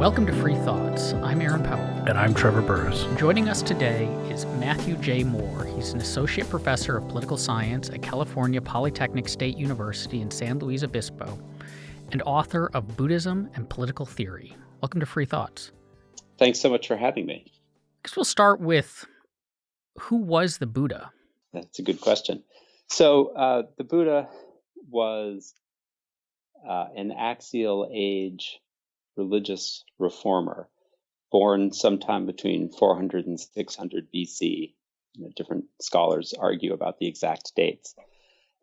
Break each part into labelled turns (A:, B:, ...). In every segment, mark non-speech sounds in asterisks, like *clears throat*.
A: Welcome to Free Thoughts. I'm Aaron Powell.
B: And I'm Trevor Burrus.
A: Joining us today is Matthew J. Moore. He's an associate professor of political science at California Polytechnic State University in San Luis Obispo and author of Buddhism and Political Theory. Welcome to Free Thoughts.
C: Thanks so much for having me. I
A: guess we'll start with who was the Buddha?
C: That's a good question. So, uh, the Buddha was uh, an axial age religious reformer born sometime between 400 and 600 BC. You know, different scholars argue about the exact dates.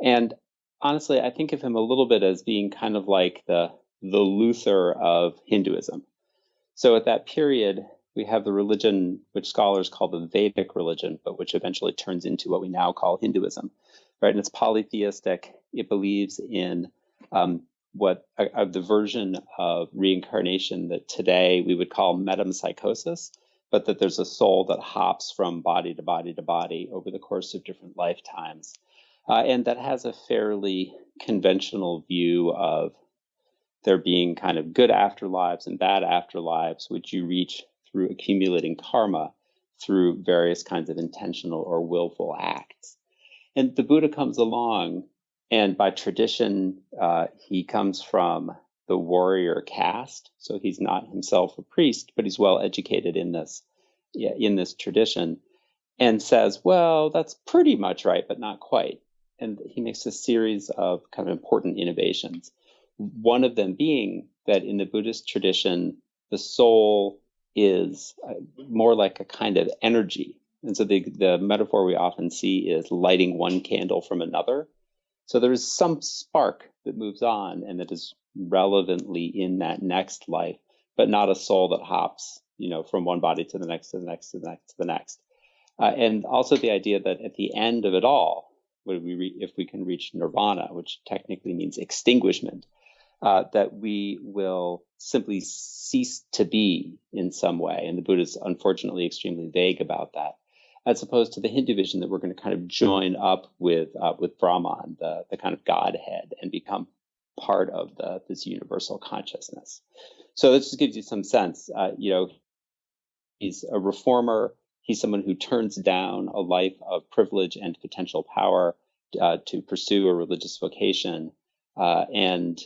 C: And honestly, I think of him a little bit as being kind of like the the Luther of Hinduism. So at that period, we have the religion which scholars call the Vedic religion, but which eventually turns into what we now call Hinduism, right? And it's polytheistic. It believes in um, what the version of reincarnation that today we would call metempsychosis, but that there's a soul that hops from body to body to body over the course of different lifetimes. Uh, and that has a fairly conventional view of there being kind of good afterlives and bad afterlives, which you reach through accumulating karma through various kinds of intentional or willful acts. And the Buddha comes along and by tradition, uh, he comes from the warrior caste, so he's not himself a priest, but he's well educated in this in this tradition, and says, "Well, that's pretty much right, but not quite." And he makes a series of kind of important innovations. One of them being that in the Buddhist tradition, the soul is uh, more like a kind of energy. And so the, the metaphor we often see is lighting one candle from another. So there is some spark that moves on and that is relevantly in that next life, but not a soul that hops, you know, from one body to the next, to the next, to the next, to the next. Uh, and also the idea that at the end of it all, we if we can reach nirvana, which technically means extinguishment, uh, that we will simply cease to be in some way. And the Buddha is unfortunately extremely vague about that as opposed to the Hindu vision that we're going to kind of join up with uh, with Brahman, the the kind of Godhead, and become part of the this universal consciousness. So this just gives you some sense. Uh, you know, he's a reformer. He's someone who turns down a life of privilege and potential power uh, to pursue a religious vocation, uh, and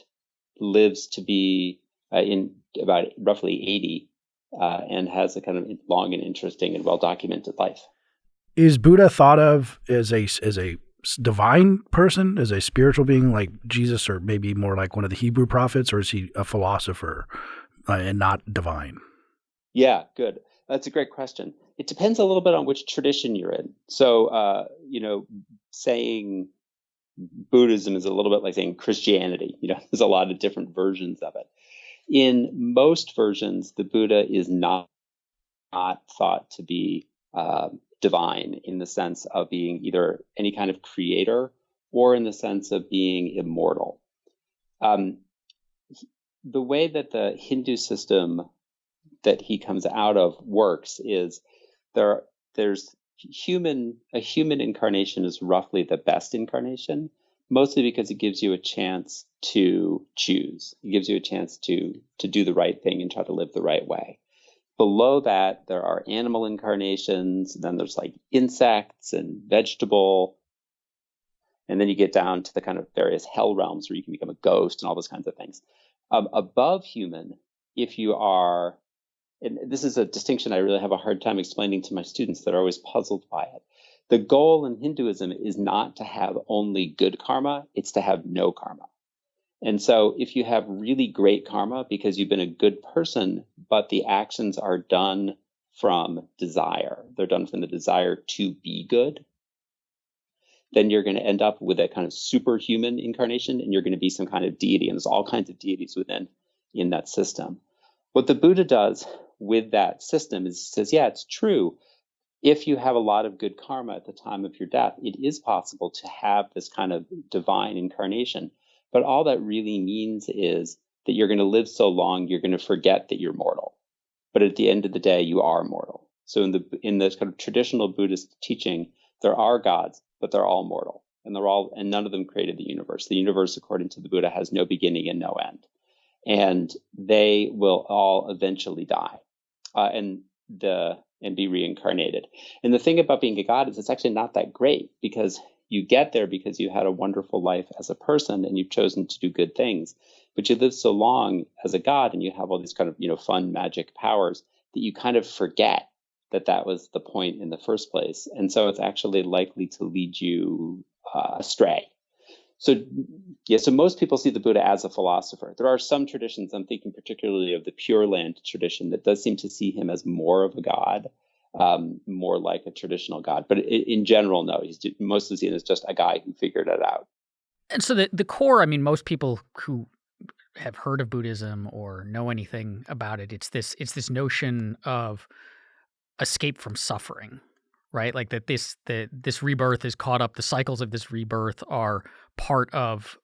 C: lives to be uh, in about roughly 80 uh, and has a kind of long and interesting and well documented life
B: is Buddha thought of as a as a divine person, as a spiritual being like Jesus, or maybe more like one of the Hebrew prophets, or is he a philosopher uh, and not divine?
C: Yeah, good. That's a great question. It depends a little bit on which tradition you're in. So, uh, you know, saying Buddhism is a little bit like saying Christianity. You know, *laughs* there's a lot of different versions of it. In most versions, the Buddha is not not thought to be uh, divine in the sense of being either any kind of creator or in the sense of being immortal. Um, the way that the Hindu system that he comes out of works is there there's human a human incarnation is roughly the best incarnation mostly because it gives you a chance to choose it gives you a chance to to do the right thing and try to live the right way Below that, there are animal incarnations, then there's like insects and vegetable. And then you get down to the kind of various hell realms where you can become a ghost and all those kinds of things. Um, above human, if you are, and this is a distinction I really have a hard time explaining to my students that are always puzzled by it. The goal in Hinduism is not to have only good karma, it's to have no karma. And so if you have really great karma because you've been a good person, but the actions are done from desire, they're done from the desire to be good, then you're going to end up with a kind of superhuman incarnation and you're going to be some kind of deity. And there's all kinds of deities within in that system. What the Buddha does with that system is says, yeah, it's true. If you have a lot of good karma at the time of your death, it is possible to have this kind of divine incarnation but all that really means is that you're going to live so long, you're going to forget that you're mortal. But at the end of the day, you are mortal. So in the in this kind of traditional Buddhist teaching, there are gods, but they're all mortal, and they're all and none of them created the universe. The universe, according to the Buddha, has no beginning and no end. and they will all eventually die, uh, and the and be reincarnated. And the thing about being a god is it's actually not that great because you get there because you had a wonderful life as a person and you've chosen to do good things. But you live so long as a god and you have all these kind of you know fun magic powers that you kind of forget that that was the point in the first place. And so it's actually likely to lead you uh, astray. So, yeah, so most people see the Buddha as a philosopher. There are some traditions, I'm thinking particularly of the Pure Land tradition, that does seem to see him as more of a god, um, more like a traditional god. But in general, no, he's mostly seen as just a guy who figured it out.
A: And so the, the core, I mean, most people who have heard of Buddhism or know anything about it, it's this it's this notion of escape from suffering, right? Like that this the this rebirth is caught up. The cycles of this rebirth are part of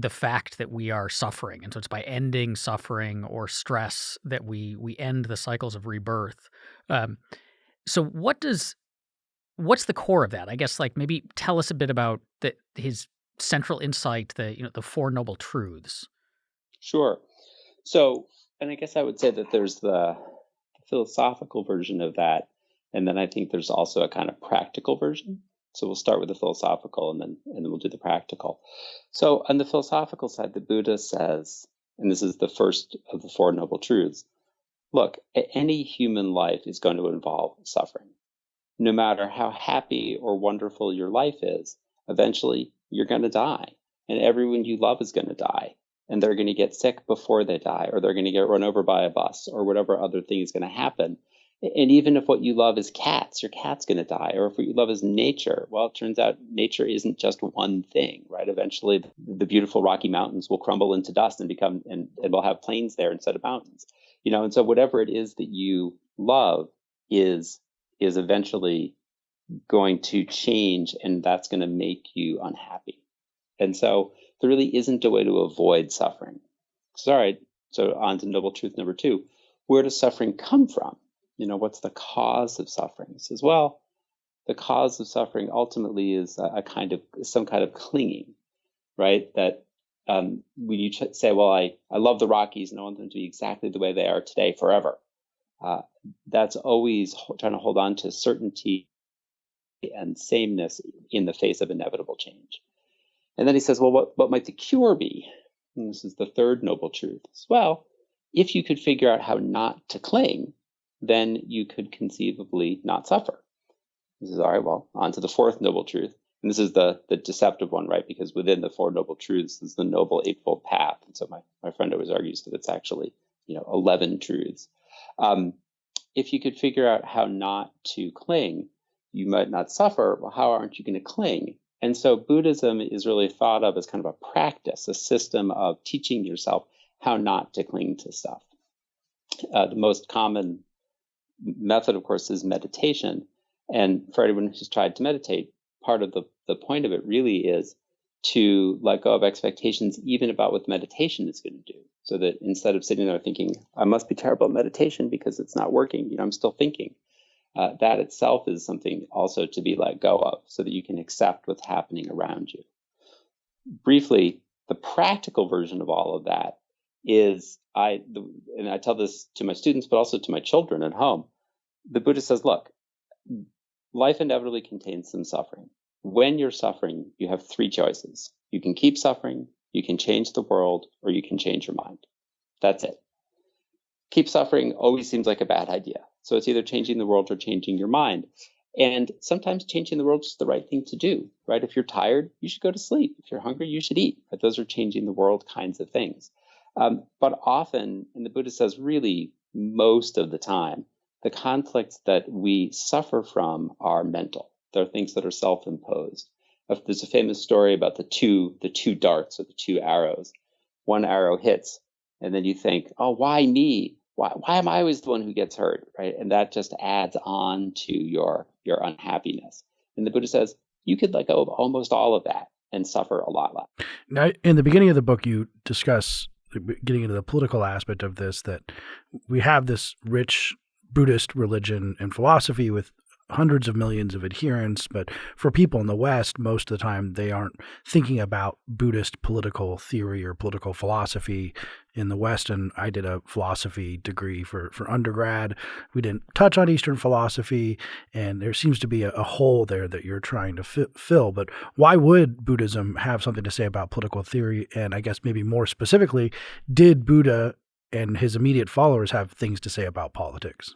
A: the fact that we are suffering, and so it's by ending suffering or stress that we we end the cycles of rebirth. Um, so, what does what's the core of that? I guess like maybe tell us a bit about the, his central insight, the you know the four noble truths.
C: Sure. So, and I guess I would say that there's the philosophical version of that. And then I think there's also a kind of practical version. So we'll start with the philosophical and then and then we'll do the practical. So on the philosophical side, the Buddha says, and this is the first of the four noble truths, look, any human life is going to involve suffering. No matter how happy or wonderful your life is, eventually you're going to die. And everyone you love is going to die and they're going to get sick before they die, or they're going to get run over by a bus, or whatever other thing is going to happen. And even if what you love is cats, your cat's going to die. Or if what you love is nature, well, it turns out nature isn't just one thing, right? Eventually, the beautiful Rocky Mountains will crumble into dust and become, and, and we'll have plains there instead of mountains. You know, and so whatever it is that you love is is eventually going to change, and that's going to make you unhappy. And so there really isn't a way to avoid suffering. All right, so on to noble truth number two. Where does suffering come from? You know, what's the cause of suffering? He says, well, the cause of suffering ultimately is a, a kind of some kind of clinging, right? That um, when you say, well, I, I love the Rockies and I want them to be exactly the way they are today forever, uh, that's always trying to hold on to certainty and sameness in the face of inevitable change. And then he says, well, what, what might the cure be? And this is the third noble truth. as Well, if you could figure out how not to cling, then you could conceivably not suffer. This is all right. Well, on to the fourth noble truth. And this is the, the deceptive one, right? Because within the four noble truths is the noble eightfold path. And so my, my friend always argues that it's actually, you know, 11 truths. Um, if you could figure out how not to cling, you might not suffer. Well, how aren't you going to cling? And so Buddhism is really thought of as kind of a practice, a system of teaching yourself how not to cling to stuff. Uh, the most common method, of course, is meditation. And for anyone who's tried to meditate, part of the, the point of it really is to let go of expectations, even about what the meditation is going to do. So that instead of sitting there thinking, I must be terrible at meditation because it's not working, you know, I'm still thinking uh, that itself is something also to be let go of so that you can accept what's happening around you. Briefly, the practical version of all of that is I, and I tell this to my students, but also to my children at home. The Buddha says, look, life inevitably contains some suffering. When you're suffering, you have three choices. You can keep suffering, you can change the world, or you can change your mind. That's it. Keep suffering always seems like a bad idea. So it's either changing the world or changing your mind. And sometimes changing the world is the right thing to do, right? If you're tired, you should go to sleep. If you're hungry, you should eat. Right? Those are changing the world kinds of things. Um, but often, and the Buddha says really most of the time, the conflicts that we suffer from are mental. They're things that are self-imposed. There's a famous story about the two the two darts or the two arrows. One arrow hits, and then you think, "Oh, why me?" why, why am I always the one who gets hurt, right? And that just adds on to your your unhappiness. And the Buddha says you could let go of almost all of that and suffer a lot less.
B: Now, in the beginning of the book, you discuss getting into the political aspect of this that we have this rich Buddhist religion and philosophy with hundreds of millions of adherents, but for people in the West, most of the time they aren't thinking about Buddhist political theory or political philosophy in the West. And I did a philosophy degree for, for undergrad. We didn't touch on Eastern philosophy, and there seems to be a, a hole there that you're trying to fi- fill. But why would Buddhism have something to say about political theory? And I guess maybe more specifically, did Buddha and his immediate followers have things to say about politics?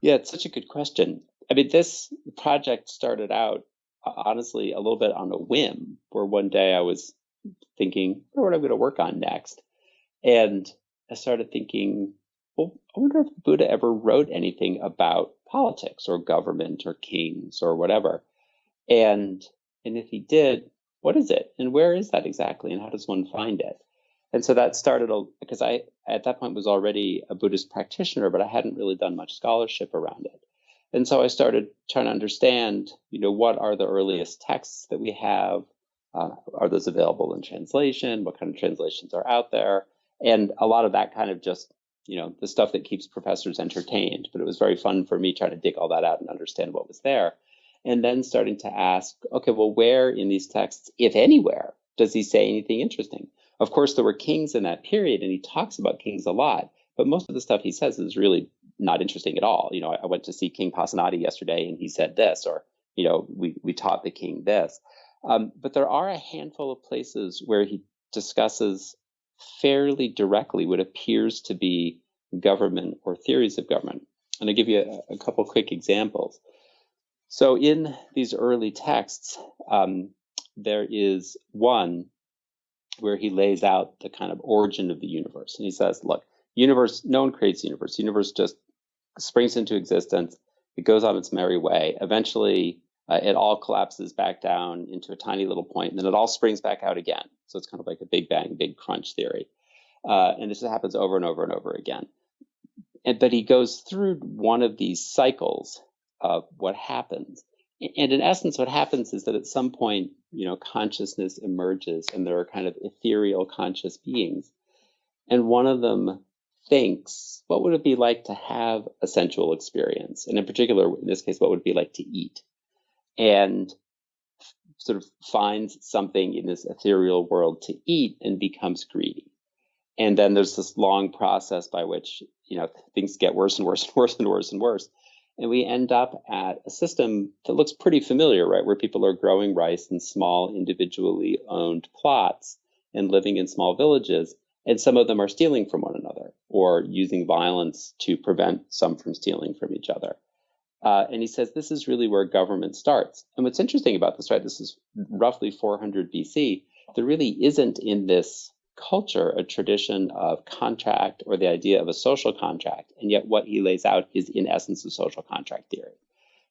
C: Yeah, it's such a good question. I mean, this project started out uh, honestly a little bit on a whim, where one day I was thinking, what am I going to work on next? And I started thinking, well, I wonder if Buddha ever wrote anything about politics or government or kings or whatever. And and if he did, what is it? And where is that exactly? And how does one find it? And so that started because I at that point was already a Buddhist practitioner, but I hadn't really done much scholarship around it. And so I started trying to understand, you know, what are the earliest texts that we have? Uh, are those available in translation? What kind of translations are out there? And a lot of that kind of just, you know, the stuff that keeps professors entertained. But it was very fun for me trying to dig all that out and understand what was there. And then starting to ask, okay, well, where in these texts, if anywhere, does he say anything interesting? Of course, there were kings in that period, and he talks about kings a lot. But most of the stuff he says is really not interesting at all. You know, I, I went to see King Pasenadi yesterday, and he said this, or you know, we we taught the king this. Um, but there are a handful of places where he discusses fairly directly what appears to be government or theories of government. And I'll give you a, a couple quick examples. So in these early texts, um, there is one where he lays out the kind of origin of the universe. And he says, look, universe, no one creates the universe. The universe just springs into existence. It goes on its merry way. Eventually, uh, it all collapses back down into a tiny little point, and then it all springs back out again. So it's kind of like a Big Bang, Big Crunch theory. Uh, and this happens over and over and over again. And, but he goes through one of these cycles of what happens. And in essence, what happens is that at some point, you know, consciousness emerges and there are kind of ethereal conscious beings. And one of them thinks, what would it be like to have a sensual experience? And in particular, in this case, what would it be like to eat? And sort of finds something in this ethereal world to eat and becomes greedy. And then there's this long process by which, you know, things get worse and worse and *laughs* worse and worse and worse. And we end up at a system that looks pretty familiar, right? Where people are growing rice in small, individually owned plots and living in small villages and some of them are stealing from one another or using violence to prevent some from stealing from each other. Uh, and he says this is really where government starts. And what's interesting about this, right? This is roughly 400 BC. There really isn't in this culture a tradition of contract or the idea of a social contract. And yet, what he lays out is, in essence, a social contract theory,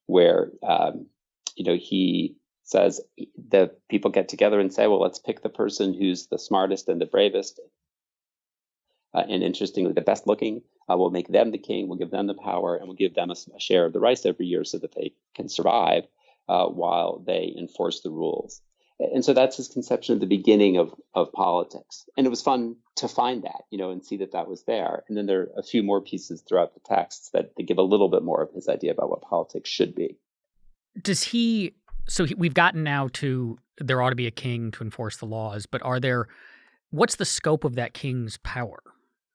C: where um, you know he says the people get together and say, well, let's pick the person who's the smartest and the bravest uh, and interestingly, the best looking, uh, we'll make them the king, we'll give them the power, and we'll give them a, a share of the rice every year so that they can survive uh, while they enforce the rules. And so that's his conception of the beginning of, of politics. And it was fun to find that, you know, and see that that was there. And then there are a few more pieces throughout the texts that, that give a little bit more of his idea about what politics should be.
A: Does he, so he, we've gotten now to there ought to be a king to enforce the laws, but are there, what's the scope of that king's power?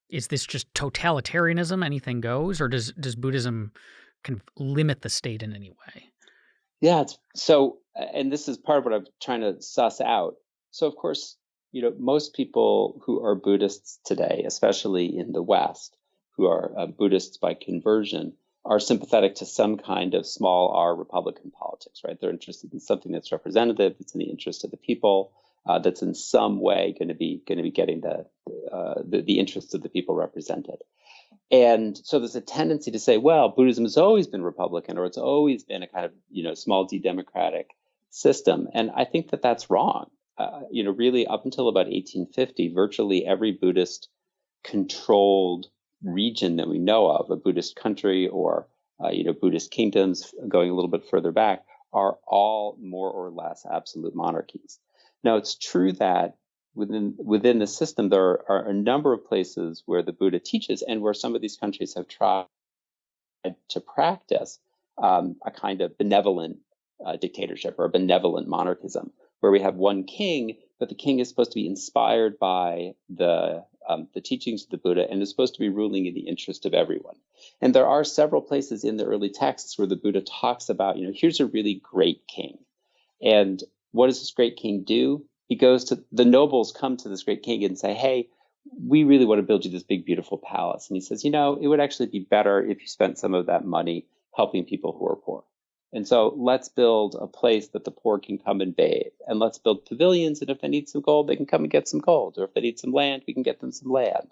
A: Is this just totalitarianism, anything goes, or does does Buddhism kind of limit the state in any way?
C: Yeah, so, and this is part of what I'm trying to suss out. So, of course, you know, most people who are Buddhists today, especially in the West, who are uh, Buddhists by conversion, are sympathetic to some kind of small r Republican politics, right? They're interested in something that's representative, that's in the interest of the people, uh, that's in some way going to be going to be getting the, uh, the, the interests of the people represented. And so there's a tendency to say, well, Buddhism has always been Republican, or it's always been a kind of you know small d democratic system. And I think that that's wrong. Uh, you know, really up until about 1850, virtually every Buddhist controlled region that we know of, a Buddhist country or uh, you know Buddhist kingdoms going a little bit further back, are all more or less absolute monarchies. Now, it's true that within within the system there are a number of places where the Buddha teaches, and where some of these countries have tried to practice um, a kind of benevolent uh, dictatorship or a benevolent monarchism, where we have one king, but the king is supposed to be inspired by the um, the teachings of the Buddha and is supposed to be ruling in the interest of everyone. And there are several places in the early texts where the Buddha talks about, you know, here's a really great king. And what does this great king do? He goes to the nobles come to this great king and say, hey, we really want to build you this big, beautiful palace. And he says, you know, it would actually be better if you spent some of that money helping people who are poor. And so let's build a place that the poor can come and bathe. And let's build pavilions. And if they need some gold, they can come and get some gold. Or if they need some land, we can get them some land.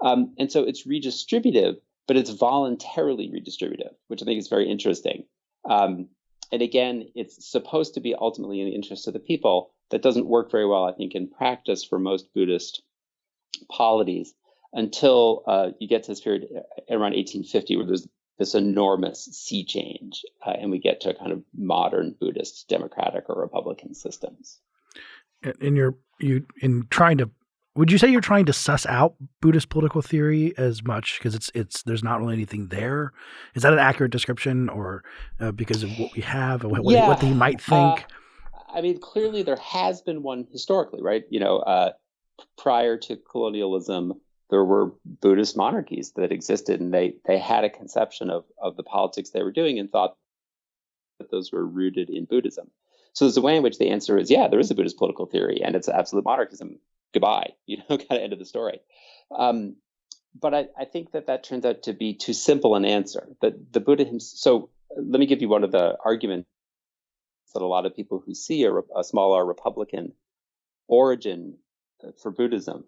C: Um, and so it's redistributive, but it's voluntarily redistributive, which I think is very interesting. Um, and again, it's supposed to be ultimately in the interest of the people. That doesn't work very well, I think, in practice for most Buddhist polities until uh, you get to this period around 1850 where there's this enormous sea change, uh, and we get to kind of modern Buddhist democratic or republican systems.
B: In your you in trying to, would you say you're trying to suss out Buddhist political theory as much because it's it's there's not really anything there? Is that an accurate description, or uh, because of what we have, what, yeah. what they might think?
C: Uh, I mean, clearly there has been one historically, right? You know, uh, prior to colonialism there were Buddhist monarchies that existed, and they they had a conception of of the politics they were doing and thought that those were rooted in Buddhism. So there's a way in which the answer is, yeah, there is a Buddhist political theory, and it's absolute monarchism. Goodbye, you know, *laughs* kind of end of the story. Um, but I, I think that that turns out to be too simple an answer. That the Buddha himself. So let me give you one of the arguments that a lot of people who see a, a small r Republican origin for Buddhism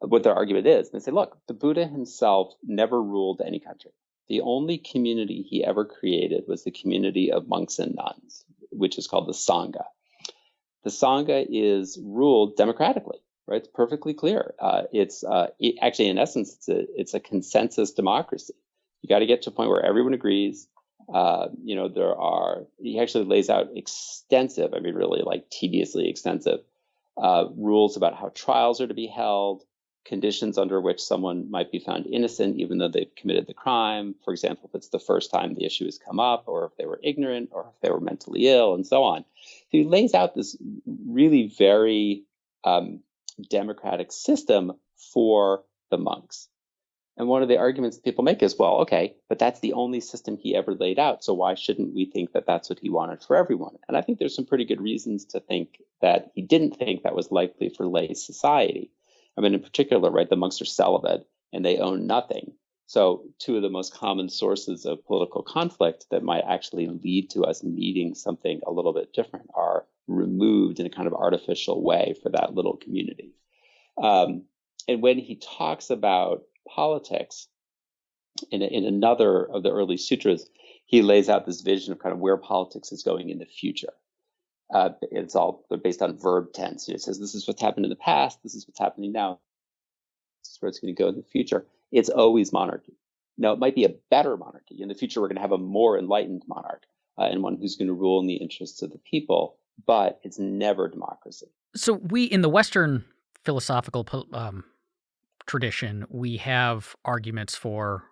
C: what their argument is. They say, look, the Buddha himself never ruled any country. The only community he ever created was the community of monks and nuns, which is called the Sangha. The Sangha is ruled democratically, right? It's perfectly clear. Uh, it's uh, it, actually, in essence, it's a it's a consensus democracy. You got to get to a point where everyone agrees. Uh, you know, there are. He actually lays out extensive. I mean, really like tediously extensive uh, rules about how trials are to be held, conditions under which someone might be found innocent even though they've committed the crime. For example, if it's the first time the issue has come up, or if they were ignorant, or if they were mentally ill, and so on. So he lays out this really very um, democratic system for the monks. And one of the arguments people make is, well, okay, but that's the only system he ever laid out. So why shouldn't we think that that's what he wanted for everyone? And I think there's some pretty good reasons to think that he didn't think that was likely for lay society. I mean, in particular, right, the monks are celibate and they own nothing. So, two of the most common sources of political conflict that might actually lead to us needing something a little bit different are removed in a kind of artificial way for that little community. Um, and when he talks about politics in, in another of the early sutras, he lays out this vision of kind of where politics is going in the future. Uh, it's all based on verb tense. It says this is what's happened in the past. This is what's happening now. This is where it's going to go in the future. It's always monarchy. Now, it might be a better monarchy. In the future, we're going to have a more enlightened monarch uh, and one who's going to rule in the interests of the people, but it's never democracy.
A: So, we in the Western philosophical um, tradition, we have arguments for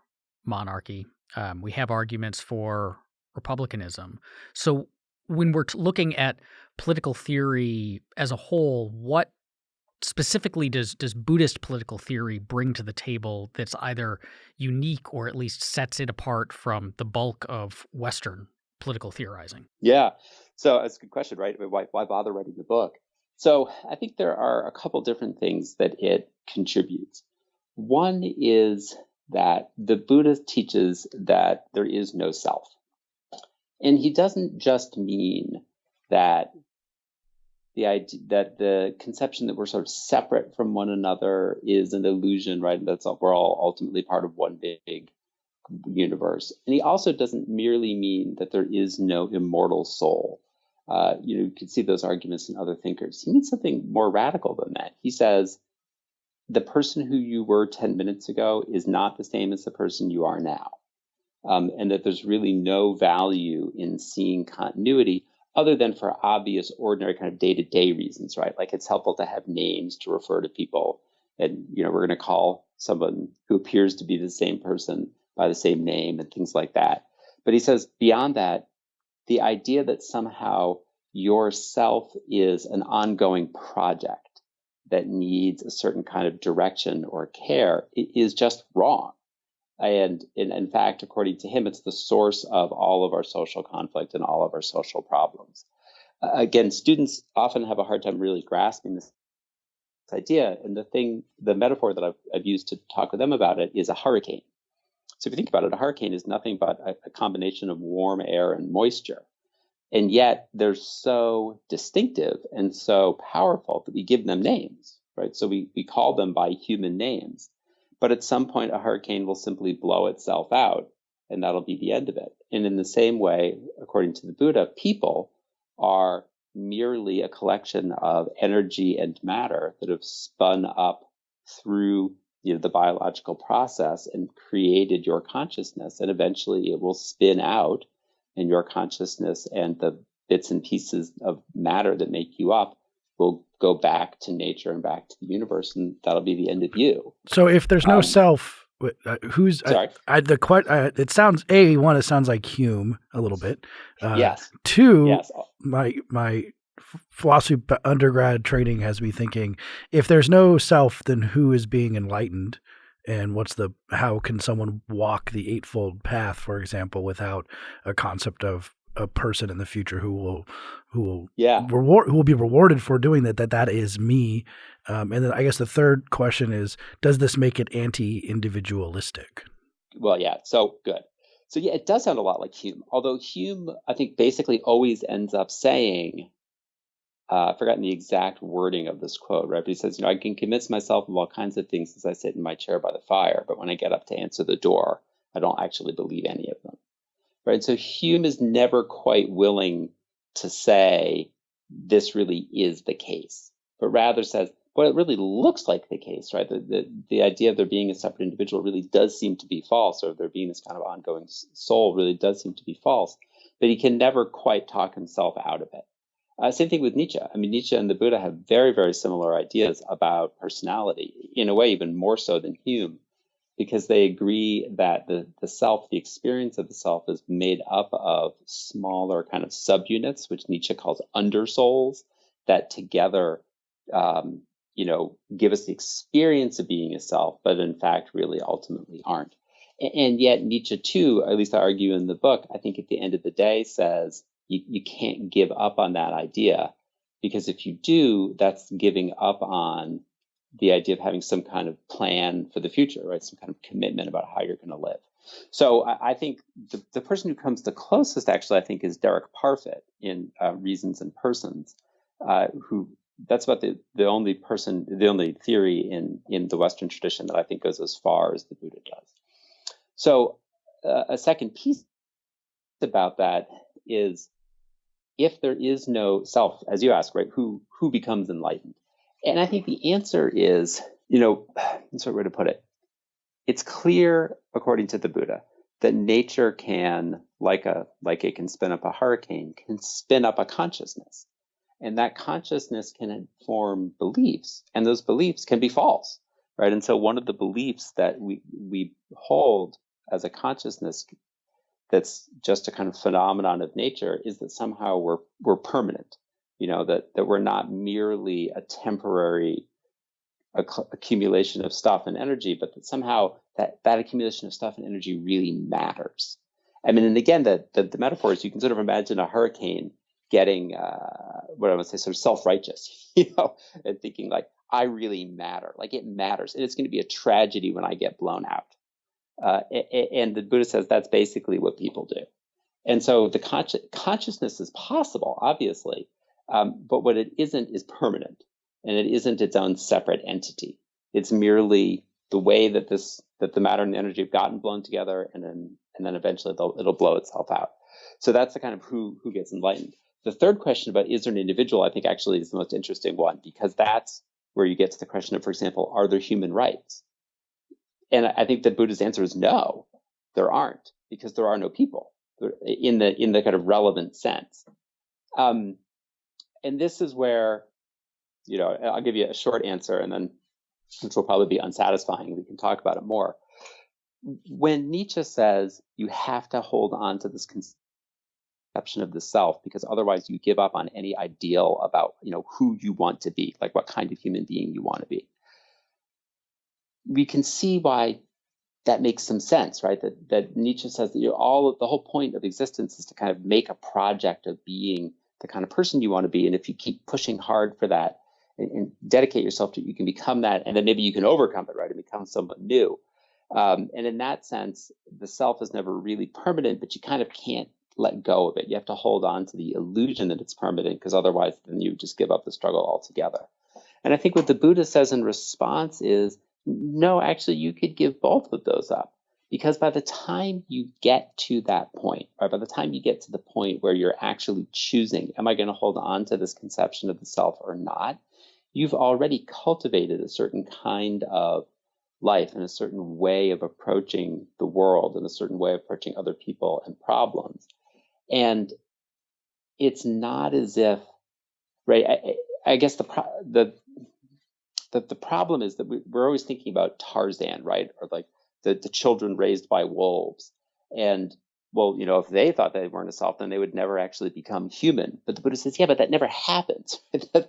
A: monarchy. Um, we have arguments for republicanism. So, when we're looking at political theory as a whole, what specifically does does Buddhist political theory bring to the table that's either unique or at least sets it apart from the bulk of Western political theorizing?
C: Yeah, so that's a good question, right? Why, why bother writing the book? So I think there are a couple different things that it contributes. One is that the Buddha teaches that there is no self. And he doesn't just mean that the idea that the conception that we're sort of separate from one another is an illusion, right? That's all, we're all ultimately part of one big universe. And he also doesn't merely mean that there is no immortal soul. Uh, you know, you can see those arguments in other thinkers. He means something more radical than that. He says the person who you were 10 minutes ago is not the same as the person you are now um, and that there's really no value in seeing continuity other than for obvious, ordinary kind of day-to-day reasons, right? Like it's helpful to have names to refer to people, and you know we're going to call someone who appears to be the same person by the same name and things like that. But he says beyond that, the idea that somehow yourself is an ongoing project that needs a certain kind of direction or care is just wrong. And in, in, fact, according to him, it's the source of all of our social conflict and all of our social problems. Uh, again, students often have a hard time really grasping this idea. And the thing, the metaphor that I've, I've used to talk with them about it is a hurricane. So if you think about it, a hurricane is nothing but a, a combination of warm air and moisture. And yet they're so distinctive and so powerful that we give them names, right? So we, we call them by human names. But at some point, a hurricane will simply blow itself out, and that'll be the end of it. And in the same way, according to the Buddha, people are merely a collection of energy and matter that have spun up through you know, the biological process and created your consciousness. And eventually it will spin out, and your consciousness and the bits and pieces of matter that make you up will go back to nature and back to the universe, and that'll be the end of you.
B: So if there's no um, self, uh, who's
C: sorry?
B: I, I, the quite uh, it sounds a one. It sounds like Hume a little bit.
C: Uh, yes.
B: Two.
C: Yes.
B: My my philosophy undergrad training has me thinking: if there's no self, then who is being enlightened? And what's the how can someone walk the eightfold path, for example, without a concept of a person in the future who will who will
C: yeah.
B: reward who will be rewarded for doing that that that is me. Um, and then i guess the third question is does this make it anti-individualistic?
C: Well yeah so good. So yeah it does sound a lot like hume although hume i think basically always ends up saying uh, I've forgotten the exact wording of this quote, right? But he says, you know, I can convince myself of all kinds of things as I sit in my chair by the fire, but when I get up to answer the door, I don't actually believe any of them right? So Hume is never quite willing to say this really is the case, but rather says, well, it really looks like the case, right? The, the, the idea of there being a separate individual really does seem to be false, or there being this kind of ongoing soul really does seem to be false, but he can never quite talk himself out of it. Uh, same thing with Nietzsche. I mean, Nietzsche and the Buddha have very, very similar ideas about personality, in a way, even more so than Hume because they agree that the, the self, the experience of the self, is made up of smaller kind of subunits, which Nietzsche calls undersouls, that together, um, you know, give us the experience of being a self, but in fact, really ultimately aren't. And yet, Nietzsche, too, at least I argue in the book, I think at the end of the day says you, you can't give up on that idea because if you do, that's giving up on the idea of having some kind of plan for the future, right? Some kind of commitment about how you're going to live. So I, I think the, the, person who comes the closest, actually, I think, is Derek Parfit in uh, Reasons and Persons, uh, who that's about the, the only person, the only theory in, in the Western tradition that I think goes as far as the Buddha does. So uh, a second piece about that is if there is no self, as you ask, right, who who becomes enlightened? And I think the answer is, you know, *sighs* that's a way to put it. It's clear, according to the Buddha, that nature can, like a like it can spin up a hurricane, can spin up a consciousness. And that consciousness can inform beliefs, and those beliefs can be false, right? And so one of the beliefs that we we hold as a consciousness that's just a kind of phenomenon of nature is that somehow we're we're permanent you know that that we're not merely a temporary acc- accumulation of stuff and energy but that somehow that that accumulation of stuff and energy really matters. I mean and again the the, the metaphor is you can sort of imagine a hurricane getting uh, what i would say sort of self-righteous *laughs* you know and thinking like i really matter. Like it matters and it's going to be a tragedy when i get blown out. Uh, and the buddha says that's basically what people do. And so the consci- consciousness is possible obviously um, but what it isn't is permanent, and it isn't its own separate entity. It's merely the way that this that the matter and the energy have gotten blown together, and then and then eventually it'll blow itself out. So that's the kind of who who gets enlightened. The third question about is there an individual, I think actually is the most interesting one because that's where you get to the question of, for example, are there human rights? And I think the Buddha's answer is no, there aren't, because there are no people in the in the kind of relevant sense. Um, and this is where, you know, I'll give you a short answer and then, which will probably be unsatisfying. We can talk about it more. when Nietzsche says you have to hold on to this conception of the self because otherwise you give up on any ideal about you know who you want to be, like what kind of human being you want to be. We can see why that makes some sense, right? That that Nietzsche says that you all the whole point of existence is to kind of make a project of being the kind of person you want to be, and if you keep pushing hard for that and, and dedicate yourself to it, you can become that, and then maybe you can overcome it, right, and become someone new. Um, and in that sense, the self is never really permanent, but you kind of can't let go of it. You have to hold on to the illusion that it's permanent because otherwise then you just give up the struggle altogether. And I think what the Buddha says in response is no, actually, you could give both of those up because by the time you get to that point, or by the time you get to the point where you're actually choosing, am I going to hold on to this conception of the self or not? You've already cultivated a certain kind of life and a certain way of approaching the world and a certain way of approaching other people and problems. And it's not as if, right? I, I guess the, the the, the problem is that we, we're always thinking about Tarzan, right? Or like the, the children raised by wolves. And well, you know, if they thought they weren't a self, then they would never actually become human. But the Buddha says, yeah, but that never happens.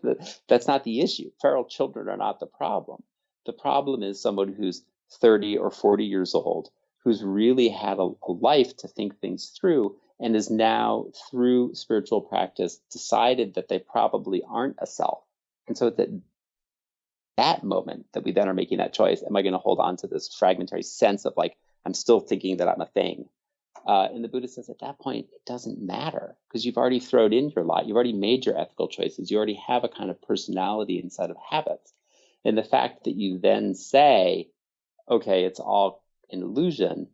C: *laughs* That's not the issue. Feral children are not the problem. The problem is someone who's 30 or 40 years old, who's really had a, a life to think things through, and is now, through spiritual practice, decided that they probably aren't a self. And so that that moment that we then are making that choice, am I going to hold on to this fragmentary sense of like, I'm still thinking that I'm a thing? Uh, and the Buddha says at that point, it doesn't matter because you've already thrown in your lot. You've already made your ethical choices. You already have a kind of personality inside of habits. And the fact that you then say, okay, it's all an illusion,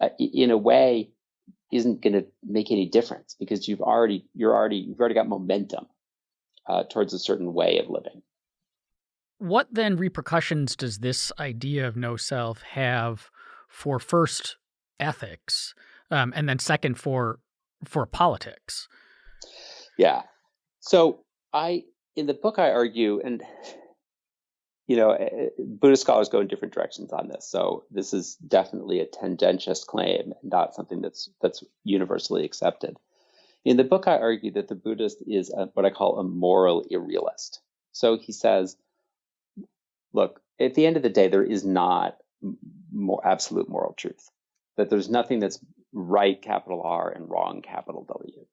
C: uh, in a way, isn't going to make any difference because you've already you're already you've already got momentum uh, towards a certain way of living.
A: What then repercussions does this idea of no self have for first ethics, um, and then second for for politics?
C: Yeah. So I in the book I argue, and you know, eh, eh, Buddhist scholars go in different directions on this. So this is definitely a tendentious claim, not something that's that's universally accepted. In the book, I argue that the Buddhist is a, what I call a moral irrealist. So he says, look, at the end of the day, there is not more absolute moral truth. That there's nothing that's right, capital R, and wrong, capital W.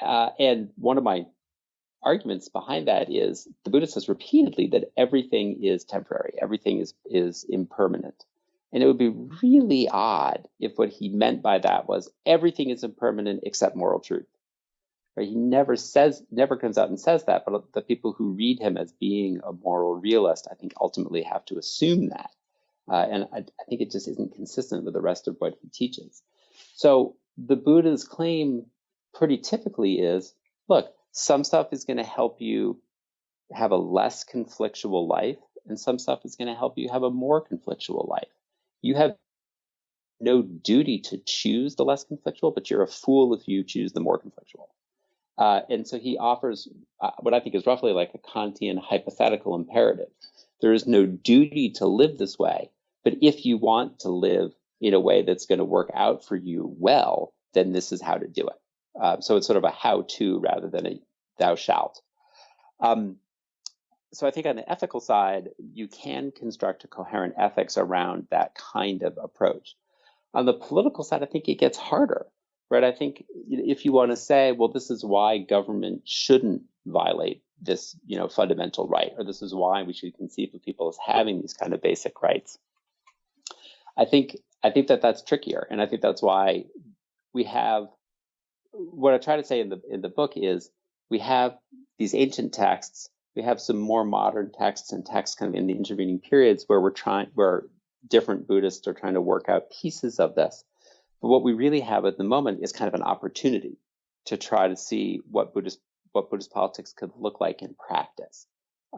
C: Uh, and one of my arguments behind that is the Buddha says repeatedly that everything is temporary, everything is is impermanent. And it would be really odd if what he meant by that was everything is impermanent except moral truth. Right? He never says, never comes out and says that, but the people who read him as being a moral realist, I think ultimately have to assume that. Uh, and I, I think it just isn't consistent with the rest of what he teaches. So the Buddha's claim pretty typically is, look, some stuff is going to help you have a less conflictual life, and some stuff is going to help you have a more conflictual life. You have no duty to choose the less conflictual, but you're a fool if you choose the more conflictual. Uh, and so he offers uh, what I think is roughly like a Kantian hypothetical imperative. There is no duty to live this way, but if you want to live in a way that's going to work out for you well, then this is how to do it. Uh, so it's sort of a how to rather than a thou shalt. Um, so I think on the ethical side, you can construct a coherent ethics around that kind of approach. On the political side, I think it gets harder, right? I think if you want to say, well, this is why government shouldn't violate this, you know, fundamental right, or this is why we should conceive of people as having these kind of basic rights. I think I think that that's trickier, and I think that's why we have what I try to say in the in the book is we have these ancient texts, we have some more modern texts and texts kind of in the intervening periods where we're trying where different Buddhists are trying to work out pieces of this. But what we really have at the moment is kind of an opportunity to try to see what Buddhist what Buddhist politics could look like in practice.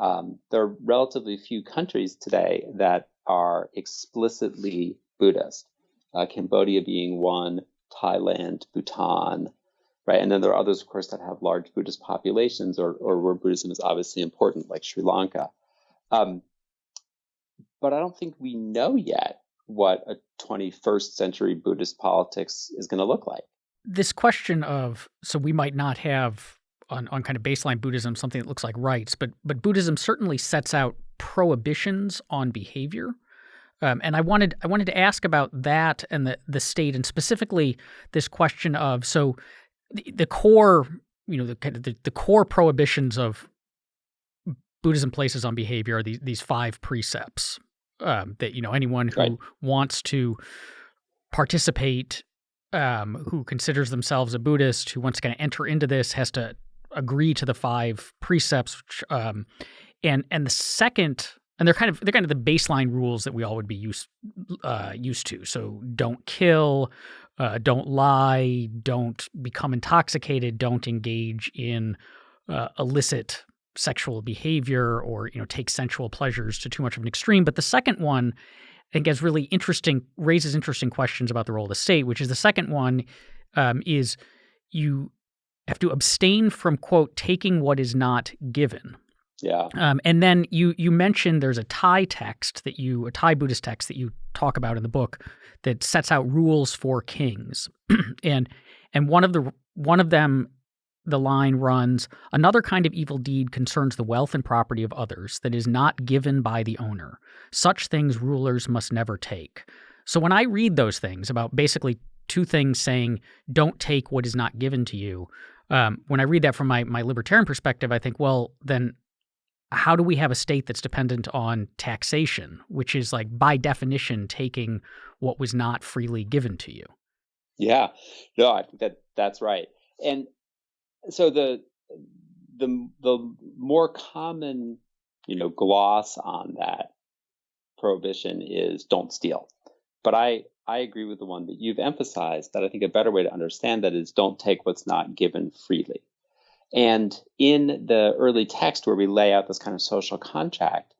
C: Um, there are relatively few countries today that are explicitly Buddhist. Uh, Cambodia being one, Thailand, Bhutan, right? And then there are others, of course, that have large Buddhist populations or, or where Buddhism is obviously important, like Sri Lanka. Um, but I don't think we know yet what a 21st century Buddhist politics is going to look like.
A: This question of so we might not have on, on kind of baseline Buddhism something that looks like rights, but but Buddhism certainly sets out prohibitions on behavior. Um, and I wanted I wanted to ask about that and the the state, and specifically this question of so the, the core you know the the, the core prohibitions of Buddhism places on behavior are these these five precepts um, that you know anyone who right. wants to participate, um, who considers themselves a Buddhist, who wants to kind of enter into this, has to agree to the five precepts. Which, um, and and the second, and they're kind of they're kind of the baseline rules that we all would be used uh, used to. So don't kill, uh, don't lie, don't become intoxicated, don't engage in uh, illicit sexual behavior or you know take sensual pleasures to too much of an extreme. But the second one, I think, has really interesting raises interesting questions about the role of the state. Which is the second one um, is you have to abstain from quote taking what is not given.
C: Yeah.
A: Um, and then you you mentioned there's a Thai text that you a Thai Buddhist text that you talk about in the book that sets out rules for kings, *clears throat* and and one of the one of them the line runs Another kind of evil deed concerns the wealth and property of others that is not given by the owner. Such things rulers must never take. So when I read those things about basically two things saying, don't take what is not given to you, um, when I read that from my, my libertarian perspective, I think, well, then how do we have a state that's dependent on taxation, which is like by definition taking what was not freely given to you?
C: Yeah, no, I think that that's right. And so the the the more common you know gloss on that prohibition is don't steal. But i i agree with the one that you've emphasized that i think a better way to understand that is don't take what's not given freely. And in the early text where we lay out this kind of social contract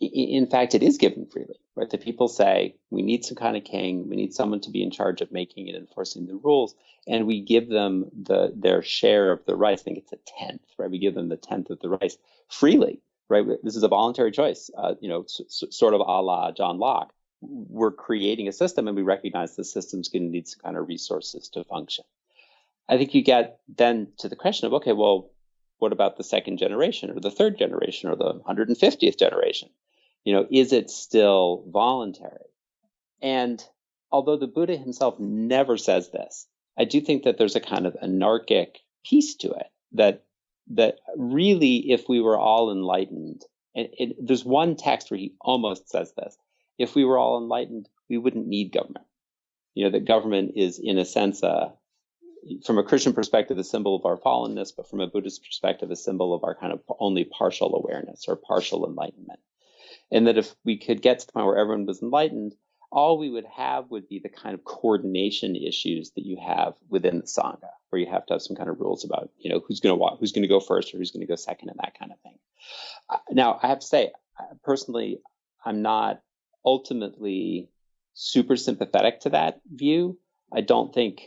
C: in fact it is given freely right the people say we need some kind of king we need someone to be in charge of making and enforcing the rules and we give them the their share of the rice. I think it's a tenth, right? We give them the tenth of the rice freely, right? This is a voluntary choice, uh, you know, sort of a la John Locke. We're creating a system, and we recognize the system's going to need some kind of resources to function. I think you get then to the question of, okay, well, what about the second generation, or the third generation, or the 150th generation? You know, is it still voluntary? And although the Buddha himself never says this, I do think that there's a kind of anarchic piece to it that that really, if we were all enlightened, and it, there's one text where he almost says this: if we were all enlightened, we wouldn't need government. You know, that government is, in a sense, a from a Christian perspective, a symbol of our fallenness, but from a Buddhist perspective, a symbol of our kind of only partial awareness or partial enlightenment. And that if we could get to the point where everyone was enlightened, all we would have would be the kind of coordination issues that you have within the sangha, where you have to have some kind of rules about, you know, who's going to walk, who's going to go first, or who's going to go second, and that kind of thing. Uh, now, I have to say, personally, I'm not ultimately super sympathetic to that view. I don't think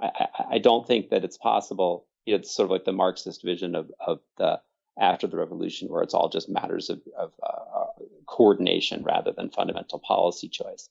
C: I, I, don't think that it's possible. You know, it's sort of like the Marxist vision of of the after the revolution, where it's all just matters of, of uh, coordination rather than fundamental policy choice.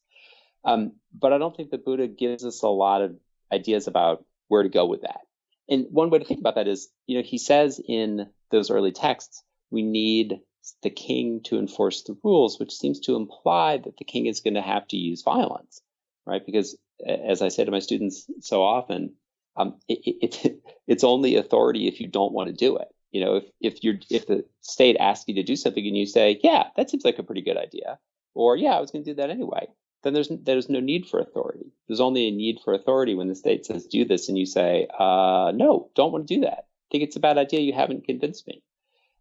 C: Um, but I don't think the Buddha gives us a lot of ideas about where to go with that. And one way to think about that is, you know, he says in those early texts, we need the king to enforce the rules, which seems to imply that the king is going to have to use violence, right? Because as I say to my students so often, um, it, it, *laughs* it's only authority if you don't want to do it. You know, if if you're if the state asks you to do something and you say, yeah, that seems like a pretty good idea, or yeah, I was going to do that anyway, then there's there's no need for authority. There's only a need for authority when the state says do this, and you say, uh, no, don't want to do that. I think it's a bad idea. You haven't convinced me.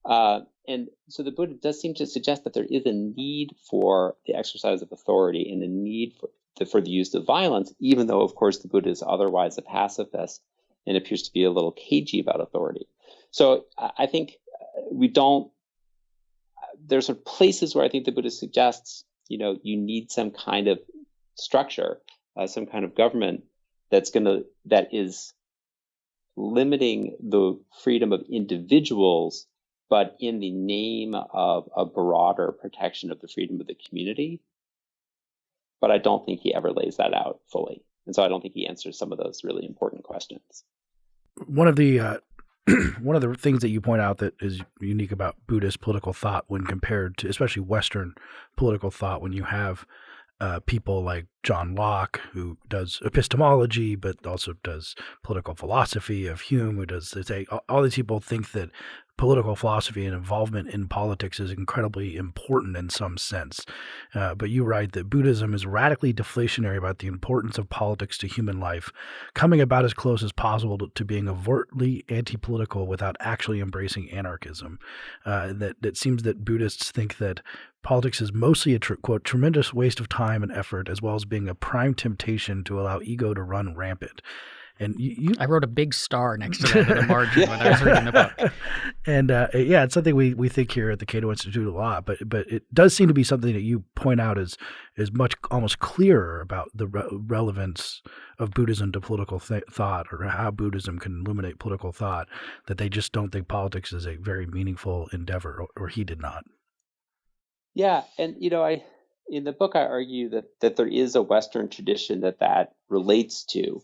C: Uh, and so the Buddha does seem to suggest that there is a need for the exercise of authority and a need for the, for the use of violence, even though, of course, the Buddha is otherwise a pacifist and appears to be a little cagey about authority. So I think uh, we don't. There's sort of places where I think the Buddha suggests you know you need some kind of structure, uh, some kind of government that's going to that is limiting the freedom of individuals, but in the name of a broader protection of the freedom of the community. but I don't think he ever lays that out fully. And so I don't think he answers some of those really important questions.
B: One of the uh, *clears throat* one of the things that you point out that is unique about Buddhist political thought when compared to especially Western political thought, when you have uh, people like John Locke, who does epistemology, but also does political philosophy of Hume, who does they say all these people think that political philosophy and involvement in politics is incredibly important in some sense. Uh, but you write that Buddhism is radically deflationary about the importance of politics to human life, coming about as close as possible to, to being overtly anti political without actually embracing anarchism. Uh, that, that seems that Buddhists think that politics is mostly a quote tremendous waste of time and effort as well as being a prime temptation to allow ego to run rampant and you, you,
A: I wrote a big star next to that in the *laughs* margin when I was reading the book. *laughs*
B: And uh, yeah, it's something we, we think here at the Cato Institute a lot, but but it does seem to be something that you point out as is much almost clearer about the re- relevance of Buddhism to political th- thought or how Buddhism can illuminate political thought. That they just don't think politics is a very meaningful endeavor, or, or he did not.
C: Yeah, and you know, I in the book I argue that that there is a Western tradition that that relates to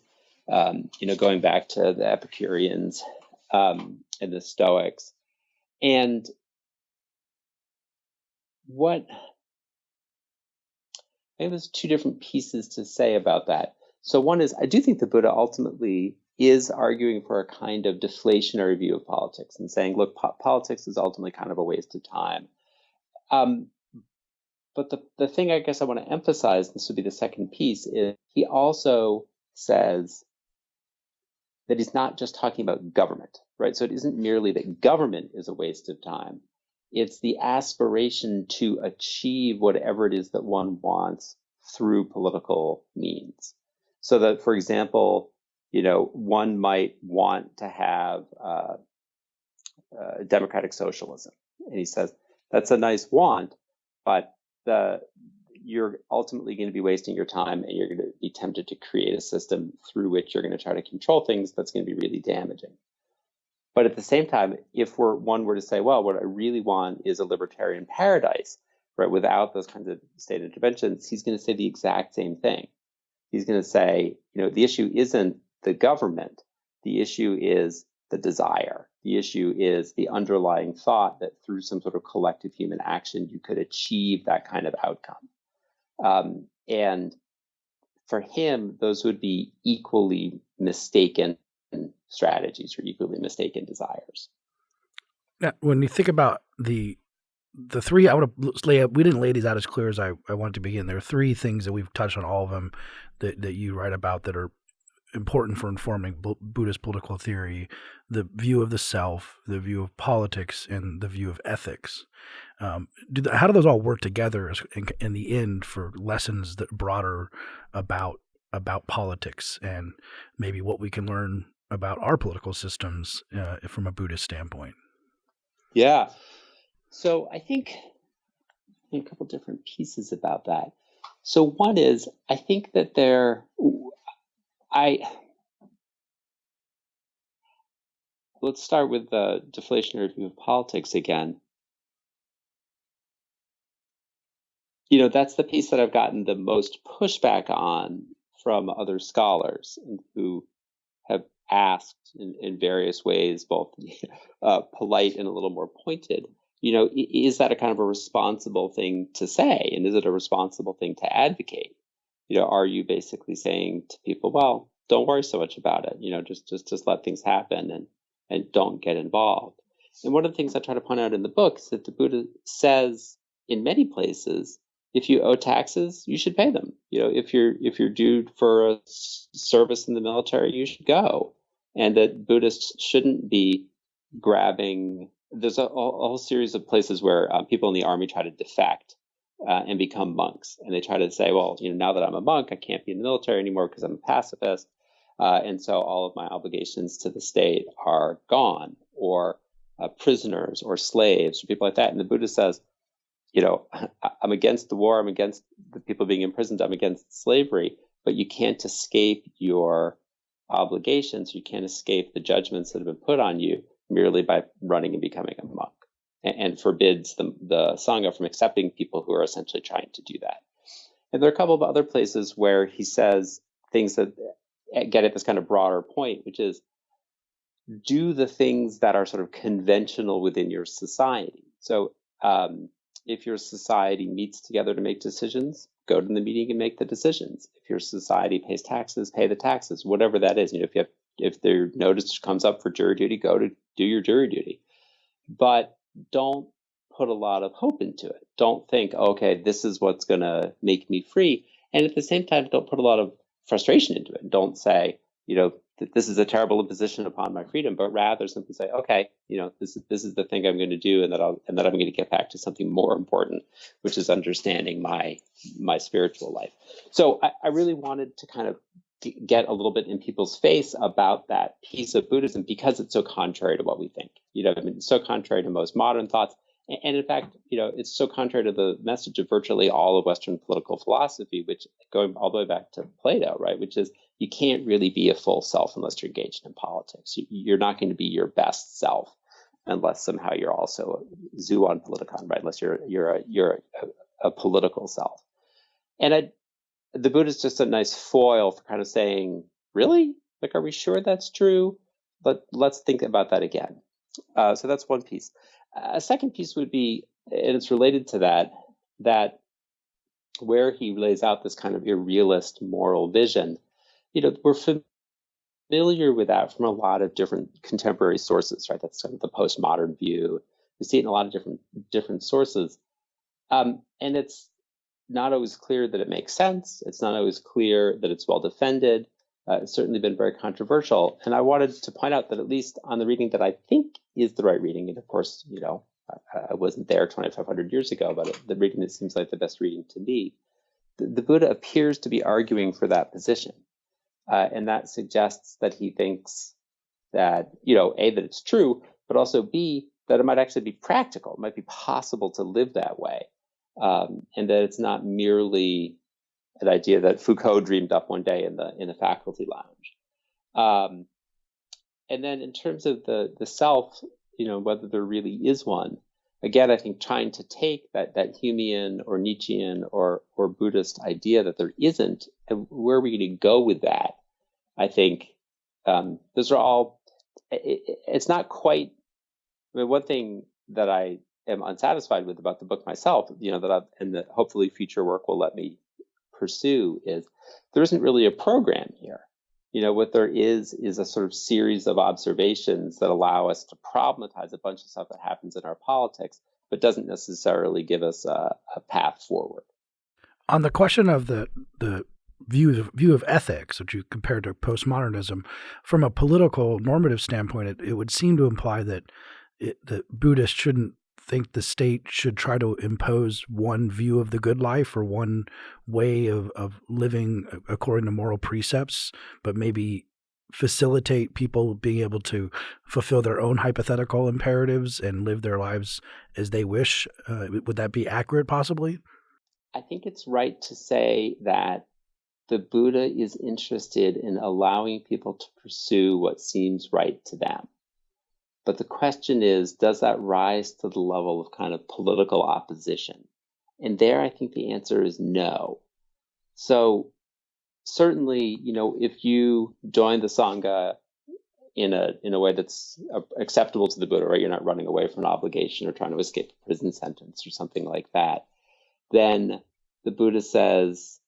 C: um, you know, going back to the Epicureans um, and the Stoics. And what I have two different pieces to say about that. So one is I do think the Buddha ultimately is arguing for a kind of deflationary view of politics and saying, look, po- politics is ultimately kind of a waste of time. Um, but the, the thing I guess I want to emphasize, this would be the second piece, is he also says that he's not just talking about government, right? So it isn't merely that government is a waste of time. It's the aspiration to achieve whatever it is that one wants through political means. So that, for example, you know, one might want to have uh, uh, democratic socialism, and he says that's a nice want, but the you're ultimately going to be wasting your time and you're going to be tempted to create a system through which you're going to try to control things that's going to be really damaging. But at the same time, if we're one were to say, well, what I really want is a libertarian paradise, right, without those kinds of state interventions, he's going to say the exact same thing. He's going to say, you know, the issue isn't the government. The issue is the desire. The issue is the underlying thought that through some sort of collective human action, you could achieve that kind of outcome. Um, and for him, those would be equally mistaken strategies or equally mistaken desires.
B: Now, when you think about the the three, I would lay we didn't lay these out as clear as I, I wanted to begin. There are three things that we've touched on all of them that, that you write about that are important for informing Buddhist political theory: the view of the self, the view of politics, and the view of ethics. Um, do the, how do those all work together in, in, the end for lessons that broader about about politics and maybe what we can learn about our political systems uh, from a Buddhist standpoint?
C: Yeah. So I think a couple different pieces about that. So one is I think that there, I let's start with the deflationary view of politics again. you know, that's the piece that I've gotten the most pushback on from other scholars who have asked in, in various ways, both *laughs* uh, polite and a little more pointed, you know, is that a kind of a responsible thing to say? And is it a responsible thing to advocate? You know, are you basically saying to people, well, don't worry so much about it, you know, just just just let things happen and and don't get involved. And one of the things I try to point out in the book is that the Buddha says in many places if you owe taxes, you should pay them. You know, if you're if you're due for a service in the military, you should go. And that Buddhists shouldn't be grabbing. There's a, a whole series of places where uh, people in the army try to defect uh, and become monks, and they try to say, well, you know, now that I'm a monk, I can't be in the military anymore because I'm a pacifist, uh, and so all of my obligations to the state are gone, or uh, prisoners, or slaves, or people like that. And the Buddha says, you know, *laughs* I'm against the war, I'm against the people being imprisoned, I'm against slavery, but you can't escape your obligations, you can't escape the judgments that have been put on you merely by running and becoming a monk, and, forbids the, the Sangha from accepting people who are essentially trying to do that. And there are a couple of other places where he says things that get at this kind of broader point, which is do the things that are sort of conventional within your society. So um, if your society meets together to make decisions, go to the meeting and make the decisions. If your society pays taxes, pay the taxes, whatever that is. You know, if you have if their notice comes up for jury duty, go to do your jury duty. But don't put a lot of hope into it. Don't think, okay, this is what's going to make me free. And at the same time, don't put a lot of frustration into it. Don't say, you know, that this is a terrible imposition upon my freedom, but rather simply say, okay, you know, this is this is the thing I'm going to do, and that I'll and that I'm going to get back to something more important, which is understanding my my spiritual life. So I, I really wanted to kind of get a little bit in people's face about that piece of Buddhism because it's so contrary to what we think. You know, I mean, so contrary to most modern thoughts. And in fact, you know, it's so contrary to the message of virtually all of Western political philosophy, which going all the way back to Plato, right, which is you can't really be a full self unless you're engaged in politics. You're not going to be your best self unless somehow you're also a zoon politikon, right? Unless you're you're a you're a, a political self. And I, the Buddha is just a nice foil for kind of saying, really, like, are we sure that's true? But let's think about that again. Uh, so that's one piece. A second piece would be, and it's related to that, that where he lays out this kind of irrealist moral vision, you know, we're familiar with that from a lot of different contemporary sources, right? That's kind of the postmodern view. We see it in a lot of different different sources, um, and it's not always clear that it makes sense. It's not always clear that it's well defended. Uh, it's certainly been very controversial. And I wanted to point out that at least on the reading that I think is the right reading, and of course, you know, I, I wasn't there 2,500 years ago, but the reading that seems like the best reading to me, the, the Buddha appears to be arguing for that position. Uh, and that suggests that he thinks that, you know, A, that it's true, but also B, that it might actually be practical. It might be possible to live that way. Um, and that it's not merely an idea that Foucault dreamed up one day in the in the faculty lounge. Um, and then in terms of the the self, you know, whether there really is one, again, I think trying to take that that Humean or Nietzschean or or Buddhist idea that there isn't, and where are we going to go with that? I think um, those are all. It, it's not quite. I mean, one thing that I am unsatisfied with about the book myself, you know, that I've, and that hopefully future work will let me pursue is there isn't really a program here. You know, what there is is a sort of series of observations that allow us to problematize a bunch of stuff that happens in our politics, but doesn't necessarily give us a, a path forward.
B: On the question of the the view of, view of ethics, which you compared to postmodernism, from a political normative standpoint, it, it would seem to imply that it, that Buddhists shouldn't think the state should try to impose one view of the good life or one way of, of living according to moral precepts, but maybe facilitate people being able to fulfill their own hypothetical imperatives and live their lives as they wish. Uh, would that be accurate, possibly?
C: I think it's right to say that the Buddha is interested in allowing people to pursue what seems right to them. But the question is, does that rise to the level of kind of political opposition? And there, I think the answer is no. So certainly, you know, if you join the Sangha in a in a way that's acceptable to the Buddha, right? You're not running away from an obligation or trying to escape a prison sentence or something like that. Then the Buddha says,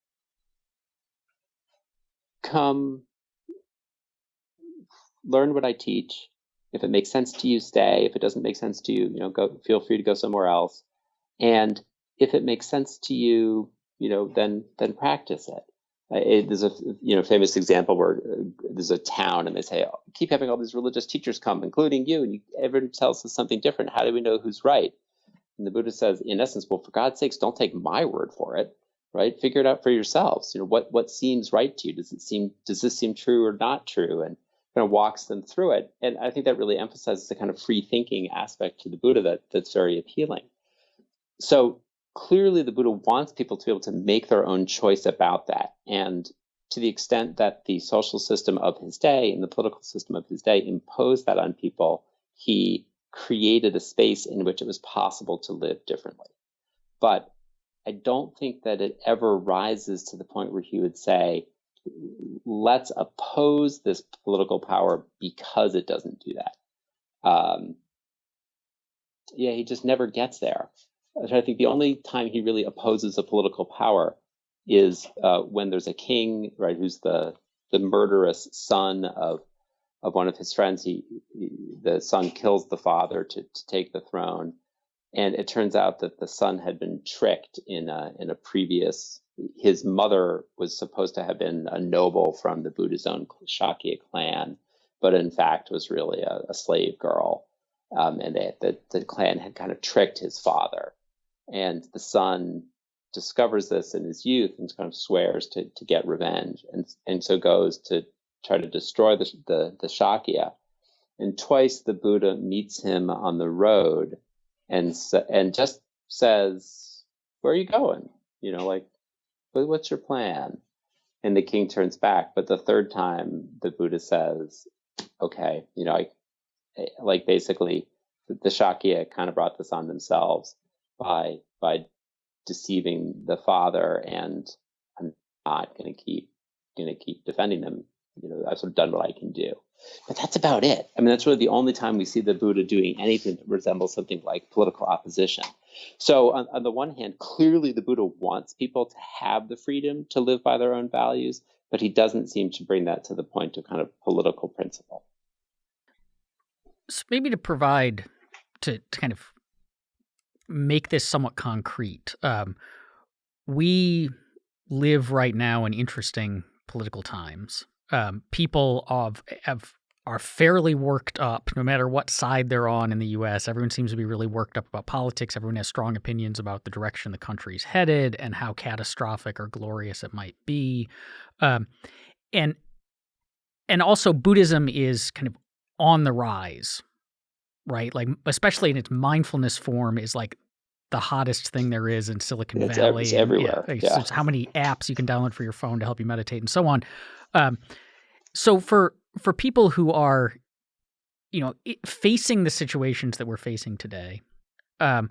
C: "Come, learn what I teach, if it makes sense to you, stay. If it doesn't make sense to you, you know, go. Feel free to go somewhere else. And if it makes sense to you, you know, then then practice it. It there's a you know famous example where uh, there's a town and they say oh, keep having all these religious teachers come, including you, and you, everyone tells us something different. How do we know who's right? And the Buddha says, in essence, well, for God's sakes, don't take my word for it, right? Figure it out for yourselves. You know, what what seems right to you? Does it seem does this seem true or not true? And kind of walks them through it. And I think that really emphasizes the kind of free thinking aspect to the Buddha that, that's very appealing. So clearly, the Buddha wants people to be able to make their own choice about that. And to the extent that the social system of his day and the political system of his day imposed that on people, he created a space in which it was possible to live differently. But I don't think that it ever rises to the point where he would say, let's oppose this political power because it doesn't do that. Um, yeah, he just never gets there. I think the only time he really opposes a political power is uh, when there's a king, right, who's the the murderous son of of one of his friends. He, he the son kills the father to, to take the throne, and it turns out that the son had been tricked in a in a previous. His mother was supposed to have been a noble from the Buddha-zone Shakya clan, but in fact was really a, a slave girl, um, and they, the the clan had kind of tricked his father, and the son discovers this in his youth and kind of swears to, to get revenge and, and so goes to try to destroy the, the, the Shakya. And twice the Buddha meets him on the road and, and just says, where are you going? You know, like, what's your plan? And the king turns back. But the third time the Buddha says, okay, you know, I, eh, like basically the Shakya kind of brought this on themselves by, by deceiving the father and I'm not going to keep going to keep defending them. You know, I've sort of done what I can do. But that's about it. I mean, that's really the only time we see the Buddha doing anything that resembles something like political opposition. So, on, on the one hand, clearly the Buddha wants people to have the freedom to live by their own values, but he doesn't seem to bring that to the point of kind of political principle.
A: So maybe to provide to, to kind of make this somewhat concrete. Um, we live right now in interesting political times. Um, people of have are fairly worked up, no matter what side they're on in the U.S. Everyone seems to be really worked up about politics. Everyone has strong opinions about the direction the country's headed and how catastrophic or glorious it might be. Um, and and also Buddhism is kind of on the rise, right? Like especially in its mindfulness form is like the hottest thing there is in Silicon
C: it's
A: Valley.
C: It's everywhere.
A: Yeah, yeah. It's how many apps you can download for your phone to help you meditate and so on. Um, so for for people who are, you know, facing the situations that we're facing today, um,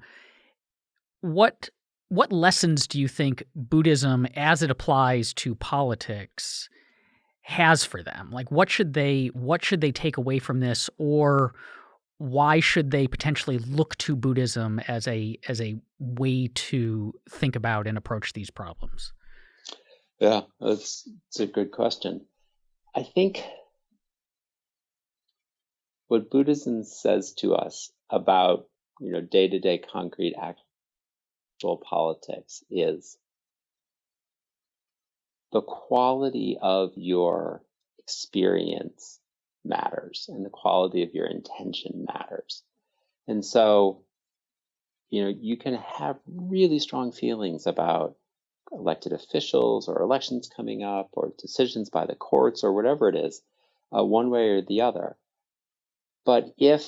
A: what what lessons do you think Buddhism, as it applies to politics, has for them? Like, what should they what should they take away from this, or why should they potentially look to Buddhism as a as a way to think about and approach these problems?
C: Yeah, that's, that's a good question. I think what Buddhism says to us about you know day to day concrete actual politics is the quality of your experience matters and the quality of your intention matters. And so, you know, you can have really strong feelings about elected officials or elections coming up or decisions by the courts or whatever it is, uh, one way or the other. But if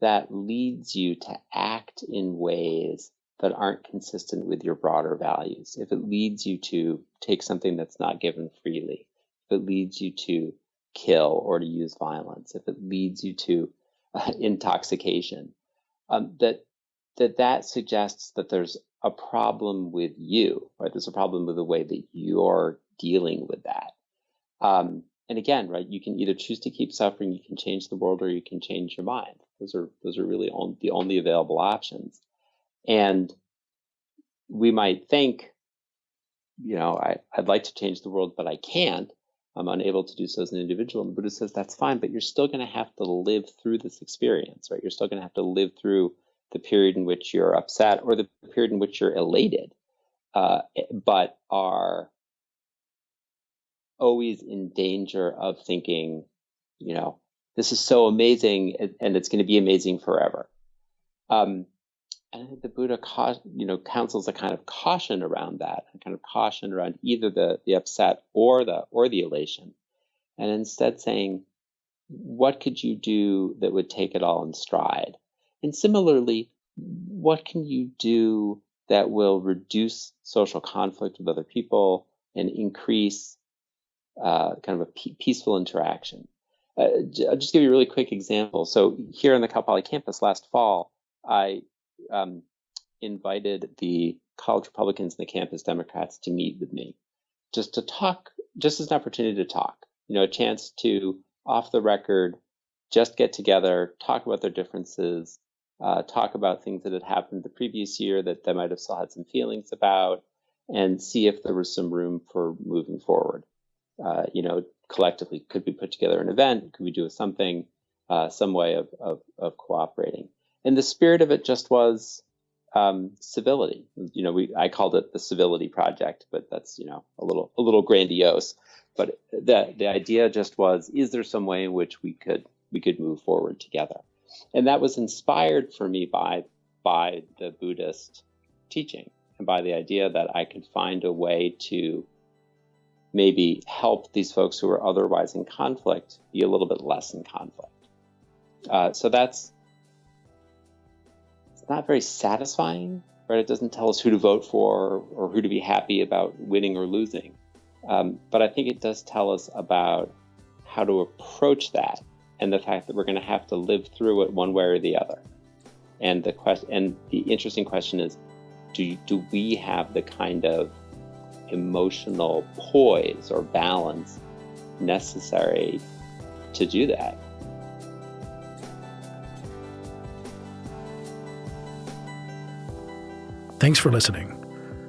C: that leads you to act in ways that aren't consistent with your broader values, if it leads you to take something that's not given freely, if it leads you to kill or to use violence, if it leads you to uh, *laughs* intoxication, um, that that that suggests that there's a problem with you, right? There's a problem with the way that you're dealing with that. Um, and again, right, you can either choose to keep suffering, you can change the world, or you can change your mind. Those are those are really on, the only available options. And we might think, you know, I, I'd like to change the world, but I can't. I'm unable to do so as an individual. And the Buddha says that's fine, but you're still going to have to live through this experience, right? You're still going to have to live through the period in which you're upset or the period in which you're elated, uh, but are always in danger of thinking, you know, this is so amazing and it's going to be amazing forever. Um, and I think the Buddha, you know, counsels a kind of caution around that, a kind of caution around either the the upset or the or the elation, and instead saying, what could you do that would take it all in stride? And similarly, what can you do that will reduce social conflict with other people and increase uh, kind of a peaceful interaction? Uh, I'll just give you a really quick example. So here on the Cal Poly campus last fall, I um, invited the college Republicans and the campus Democrats to meet with me, just to talk, just as an opportunity to talk, you know, a chance to off the record, just get together, talk about their differences, uh, talk about things that had happened the previous year that they might have still had some feelings about, and see if there was some room for moving forward. Uh, you know, collectively, could we put together an event? Could we do something, uh, some way of, of, of cooperating? And the spirit of it just was um, civility. You know, we I called it the civility project, but that's you know a little a little grandiose. But the the idea just was: is there some way in which we could we could move forward together? And that was inspired for me by by the Buddhist teaching and by the idea that I could find a way to maybe help these folks who are otherwise in conflict be a little bit less in conflict. Uh, so that's it's not very satisfying, right? It doesn't tell us who to vote for or who to be happy about winning or losing. Um, but I think it does tell us about how to approach that and the fact that we're going to have to live through it one way or the other. And the question, and the interesting question is, do do we have the kind of emotional poise or balance necessary to do that?
B: Thanks for listening.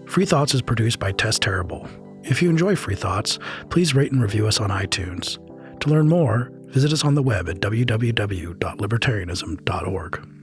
B: Free Thoughts is produced by Tess Terrible. If you enjoy Free Thoughts, please rate and review us on iTunes. To learn more, visit us on the web at www.libertarianism.org.